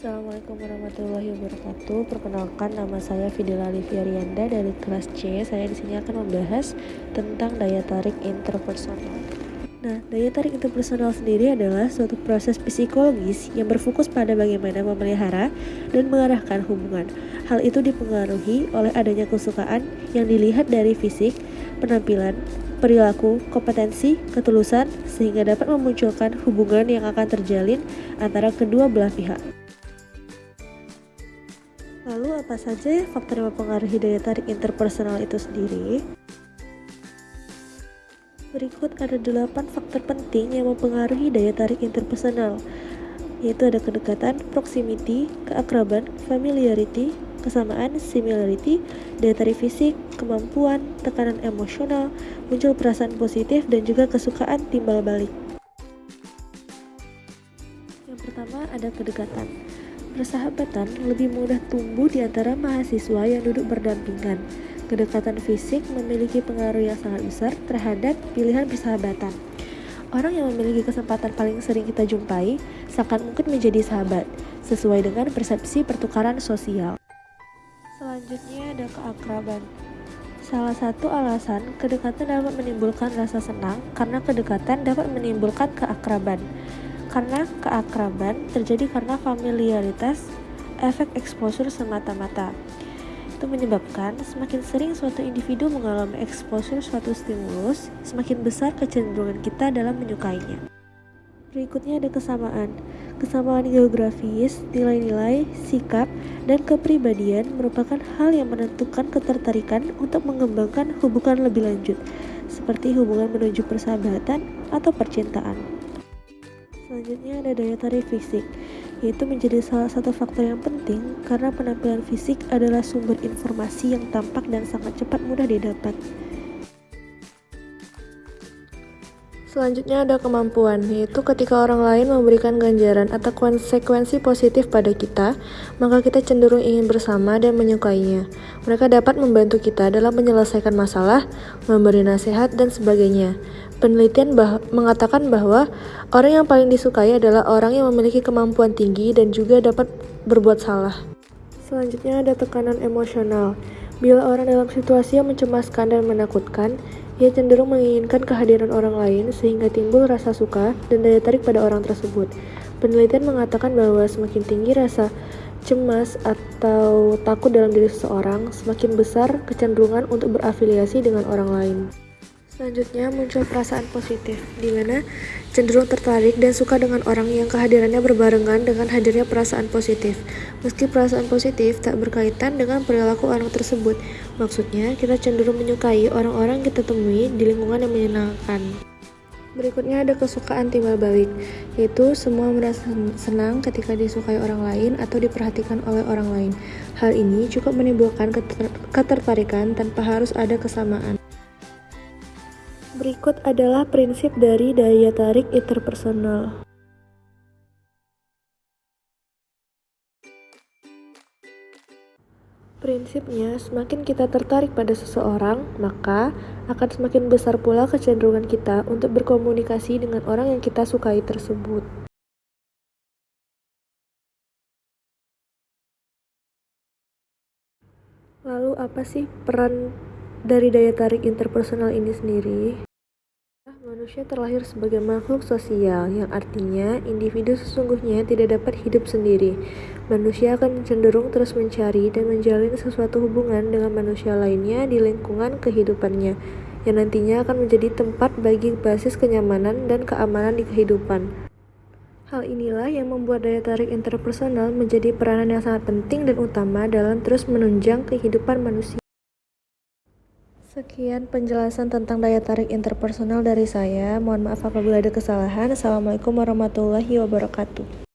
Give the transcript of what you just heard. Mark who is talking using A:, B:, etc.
A: Assalamualaikum warahmatullahi wabarakatuh. Perkenalkan nama saya Fidela Liviarianda dari kelas C. Saya di sini akan membahas tentang daya tarik interpersonal. Nah, daya tarik interpersonal sendiri adalah suatu proses psikologis yang berfokus pada bagaimana memelihara dan mengarahkan hubungan. Hal itu dipengaruhi oleh adanya kesukaan yang dilihat dari fisik, penampilan, perilaku, kompetensi, ketulusan, sehingga dapat memunculkan hubungan yang akan terjalin antara kedua belah pihak. Apa saja faktor yang mempengaruhi daya tarik interpersonal itu sendiri? Berikut ada 8 faktor penting yang mempengaruhi daya tarik interpersonal, yaitu ada kedekatan, proximity, keakraban, familiarity, kesamaan, similarity, daya tarik fisik, kemampuan, tekanan emosional, muncul perasaan positif, dan juga kesukaan timbal balik. Yang pertama ada kedekatan. Persahabatan lebih mudah tumbuh di antara mahasiswa yang duduk berdampingan. Kedekatan fisik memiliki pengaruh yang sangat besar terhadap pilihan persahabatan. Orang yang memiliki kesempatan paling sering kita jumpai sangat mungkin menjadi sahabat, sesuai dengan persepsi pertukaran sosial. Selanjutnya ada keakraban. Salah satu alasan kedekatan dapat menimbulkan rasa senang karena kedekatan dapat menimbulkan keakraban. Karena keakraban terjadi karena familiaritas, efek exposure semata-mata. Itu menyebabkan semakin sering suatu individu mengalami exposure suatu stimulus, semakin besar kecenderungan kita dalam menyukainya. Berikutnya ada kesamaan. Kesamaan geografis, nilai-nilai, sikap, dan kepribadian merupakan hal yang menentukan ketertarikan untuk mengembangkan hubungan lebih lanjut, seperti hubungan menuju persahabatan atau percintaan. Selanjutnya ada daya tarik fisik, yaitu menjadi salah satu faktor yang penting karena penampilan fisik adalah sumber informasi yang tampak dan sangat cepat mudah didapat. Selanjutnya ada kemampuan, yaitu ketika orang lain memberikan ganjaran atau konsekuensi positif pada kita, maka kita cenderung ingin bersama dan menyukainya. Mereka dapat membantu kita dalam menyelesaikan masalah, memberi nasihat, dan sebagainya. Penelitian bah mengatakan bahwa orang yang paling disukai adalah orang yang memiliki kemampuan tinggi dan juga dapat berbuat salah. Selanjutnya ada tekanan emosional. Bila orang dalam situasi yang mencemaskan dan menakutkan, ia cenderung menginginkan kehadiran orang lain sehingga timbul rasa suka dan daya tarik pada orang tersebut. Penelitian mengatakan bahwa semakin tinggi rasa cemas atau takut dalam diri seseorang, semakin besar kecenderungan untuk berafiliasi dengan orang lain. Selanjutnya muncul perasaan positif, di mana cenderung tertarik dan suka dengan orang yang kehadirannya berbarengan dengan hadirnya perasaan positif. Meski perasaan positif tak berkaitan dengan perilaku orang tersebut, maksudnya kita cenderung menyukai orang-orang kita temui di lingkungan yang menyenangkan. Berikutnya ada kesukaan timbal balik, yaitu semua merasa senang ketika disukai orang lain atau diperhatikan oleh orang lain. Hal ini cukup menimbulkan ketertarikan tanpa harus ada kesamaan. Berikut adalah prinsip dari daya tarik interpersonal. Prinsipnya, semakin kita tertarik pada seseorang, maka akan semakin besar pula kecenderungan kita untuk berkomunikasi dengan orang yang kita sukai tersebut. Lalu, apa sih peran dari daya tarik interpersonal ini sendiri? Manusia terlahir sebagai makhluk sosial, yang artinya individu sesungguhnya tidak dapat hidup sendiri. Manusia akan cenderung terus mencari dan menjalin sesuatu hubungan dengan manusia lainnya di lingkungan kehidupannya, yang nantinya akan menjadi tempat bagi basis kenyamanan dan keamanan di kehidupan. Hal inilah yang membuat daya tarik interpersonal menjadi peranan yang sangat penting dan utama dalam terus menunjang kehidupan manusia. Sekian penjelasan tentang daya tarik interpersonal dari saya. Mohon maaf apabila ada kesalahan. Assalamualaikum warahmatullahi wabarakatuh.